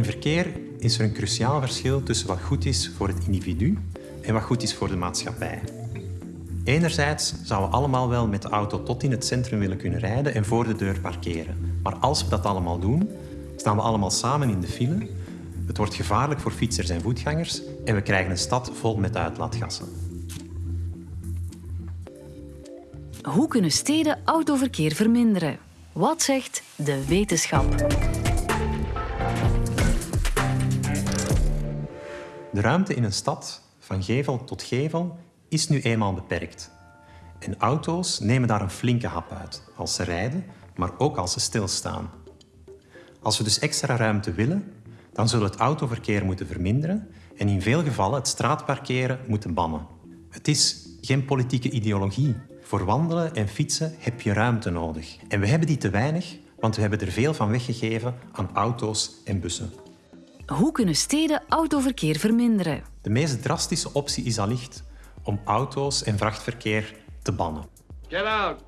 In verkeer is er een cruciaal verschil tussen wat goed is voor het individu en wat goed is voor de maatschappij. Enerzijds zouden we allemaal wel met de auto tot in het centrum willen kunnen rijden en voor de deur parkeren. Maar als we dat allemaal doen, staan we allemaal samen in de file. Het wordt gevaarlijk voor fietsers en voetgangers en we krijgen een stad vol met uitlaatgassen. Hoe kunnen steden autoverkeer verminderen? Wat zegt de wetenschap? De ruimte in een stad, van gevel tot gevel, is nu eenmaal beperkt. En auto's nemen daar een flinke hap uit, als ze rijden, maar ook als ze stilstaan. Als we dus extra ruimte willen, dan zullen we het autoverkeer moeten verminderen en in veel gevallen het straatparkeren moeten bannen. Het is geen politieke ideologie. Voor wandelen en fietsen heb je ruimte nodig. En we hebben die te weinig, want we hebben er veel van weggegeven aan auto's en bussen. Hoe kunnen steden autoverkeer verminderen? De meest drastische optie is allicht om auto's en vrachtverkeer te bannen. Get out!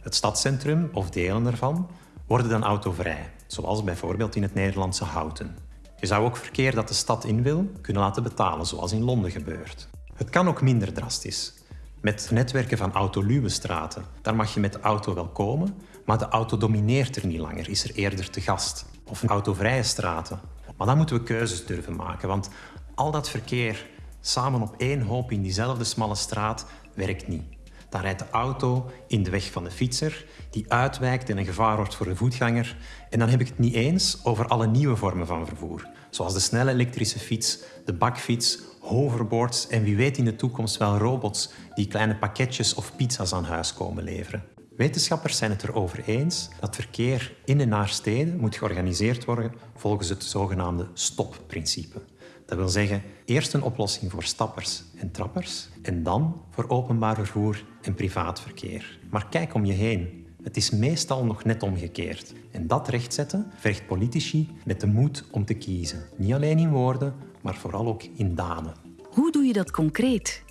Het stadscentrum of delen ervan worden dan autovrij, zoals bijvoorbeeld in het Nederlandse Houten. Je zou ook verkeer dat de stad in wil kunnen laten betalen, zoals in Londen gebeurt. Het kan ook minder drastisch. Met netwerken van autoluwe straten. Daar mag je met de auto wel komen, maar de auto domineert er niet langer, is er eerder te gast. Of autovrije straten. Maar dan moeten we keuzes durven maken, want al dat verkeer samen op één hoop in diezelfde smalle straat werkt niet. Dan rijdt de auto in de weg van de fietser, die uitwijkt en een gevaar wordt voor de voetganger. En dan heb ik het niet eens over alle nieuwe vormen van vervoer, zoals de snelle elektrische fiets, de bakfiets, hoverboards en wie weet in de toekomst wel robots die kleine pakketjes of pizza's aan huis komen leveren. Wetenschappers zijn het erover eens dat verkeer in en naar steden moet georganiseerd worden volgens het zogenaamde stopprincipe. Dat wil zeggen, eerst een oplossing voor stappers en trappers en dan voor openbaar vervoer en privaat verkeer. Maar kijk om je heen. Het is meestal nog net omgekeerd. En dat rechtzetten vergt politici met de moed om te kiezen. Niet alleen in woorden, maar vooral ook in daden. Hoe doe je dat concreet?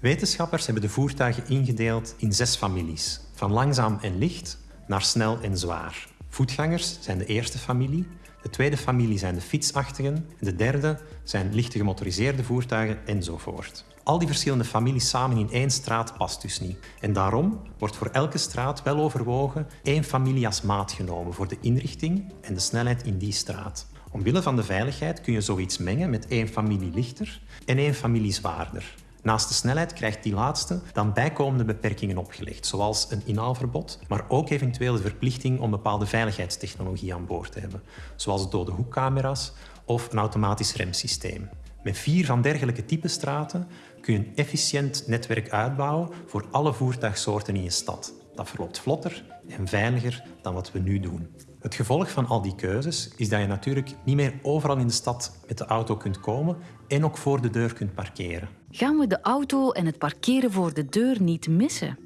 Wetenschappers hebben de voertuigen ingedeeld in zes families. Van langzaam en licht naar snel en zwaar. Voetgangers zijn de eerste familie, de tweede familie zijn de fietsachtigen en de derde zijn lichte gemotoriseerde voertuigen enzovoort. Al die verschillende families samen in één straat past dus niet. En daarom wordt voor elke straat wel overwogen één familie als maat genomen voor de inrichting en de snelheid in die straat. Omwille van de veiligheid kun je zoiets mengen met één familie lichter en één familie zwaarder. Naast de snelheid krijgt die laatste dan bijkomende beperkingen opgelegd, zoals een inhaalverbod, maar ook eventueel de verplichting om bepaalde veiligheidstechnologie aan boord te hebben, zoals dode hoekcamera's of een automatisch remsysteem. Met vier van dergelijke type straten kun je een efficiënt netwerk uitbouwen voor alle voertuigsoorten in je stad. Dat verloopt vlotter en veiliger dan wat we nu doen. Het gevolg van al die keuzes is dat je natuurlijk niet meer overal in de stad met de auto kunt komen en ook voor de deur kunt parkeren. Gaan we de auto en het parkeren voor de deur niet missen?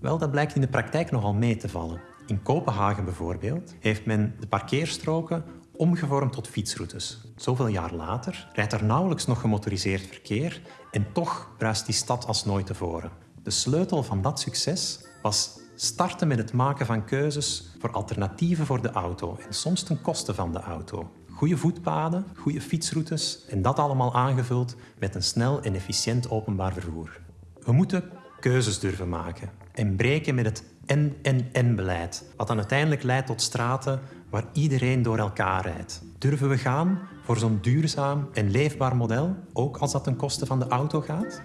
Wel, dat blijkt in de praktijk nogal mee te vallen. In Kopenhagen bijvoorbeeld heeft men de parkeerstroken omgevormd tot fietsroutes. Zoveel jaar later rijdt er nauwelijks nog gemotoriseerd verkeer en toch bruist die stad als nooit tevoren. De sleutel van dat succes was starten met het maken van keuzes voor alternatieven voor de auto en soms ten koste van de auto. Goede voetpaden, goede fietsroutes en dat allemaal aangevuld met een snel en efficiënt openbaar vervoer. We moeten keuzes durven maken en breken met het en-en-en-beleid, wat dan uiteindelijk leidt tot straten waar iedereen door elkaar rijdt. Durven we gaan voor zo'n duurzaam en leefbaar model, ook als dat ten koste van de auto gaat?